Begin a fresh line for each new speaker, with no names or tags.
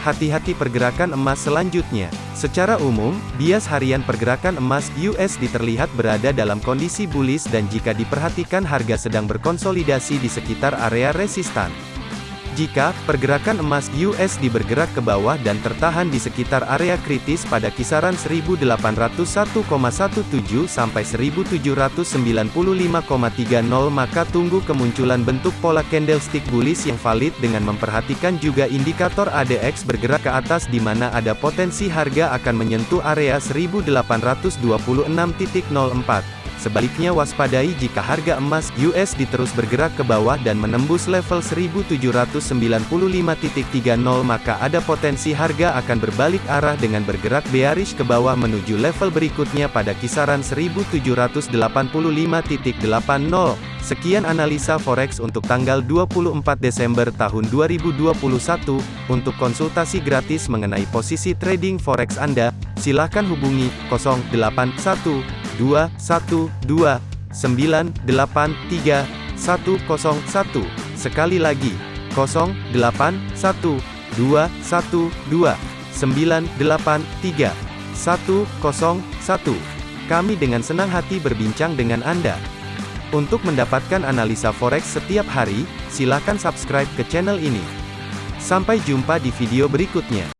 hati-hati pergerakan emas selanjutnya. Secara umum, bias harian pergerakan emas USD terlihat berada dalam kondisi bullish dan jika diperhatikan harga sedang berkonsolidasi di sekitar area resistan. Jika pergerakan emas USD bergerak ke bawah dan tertahan di sekitar area kritis pada kisaran 1801,17 sampai 1795,30 maka tunggu kemunculan bentuk pola candlestick bullish yang valid dengan memperhatikan juga indikator ADX bergerak ke atas di mana ada potensi harga akan menyentuh area 1826.04. Sebaliknya waspadai jika harga emas USD terus bergerak ke bawah dan menembus level 1795.30 maka ada potensi harga akan berbalik arah dengan bergerak bearish ke bawah menuju level berikutnya pada kisaran 1785.80. Sekian analisa forex untuk tanggal 24 Desember tahun 2021. Untuk konsultasi gratis mengenai posisi trading forex Anda, silakan hubungi 081 dua satu dua sembilan delapan tiga satu kosong satu. Sekali lagi kosong delapan satu dua satu dua sembilan delapan tiga satu kosong satu. Kami dengan senang hati berbincang dengan Anda. Untuk mendapatkan analisa forex setiap hari silakan subscribe ke channel ini. Sampai jumpa di video berikutnya